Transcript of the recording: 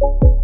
you